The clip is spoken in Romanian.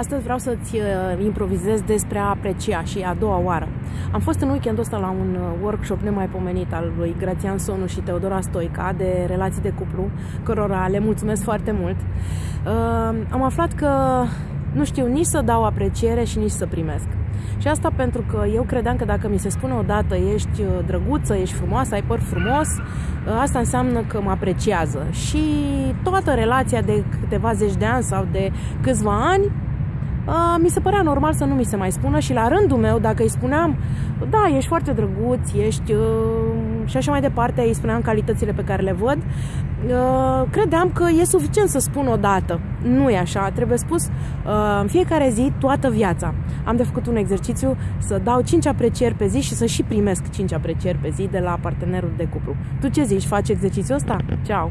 Astăzi vreau să-ți uh, improvizez despre a aprecia și a doua oară. Am fost în weekendul ăsta la un uh, workshop nemaipomenit al lui Grațian Sonu și Teodora Stoica de relații de cuplu, cărora le mulțumesc foarte mult. Uh, am aflat că nu știu nici să dau apreciere și nici să primesc. Și asta pentru că eu credeam că dacă mi se spune odată ești drăguță, ești frumoasă, ai păr frumos, asta înseamnă că mă apreciază. Și toată relația de câteva zeci de ani sau de câțiva ani mi se părea normal să nu mi se mai spună și la rândul meu, dacă îi spuneam, da, ești foarte drăguț, ești uh, și așa mai departe, îi spuneam calitățile pe care le văd, uh, credeam că e suficient să spun o dată. Nu e așa, trebuie spus uh, în fiecare zi, toată viața. Am de făcut un exercițiu să dau 5 aprecieri pe zi și să și primesc 5 aprecieri pe zi de la partenerul de cuplu. Tu ce zici? Faci exercițiul ăsta? Ciao!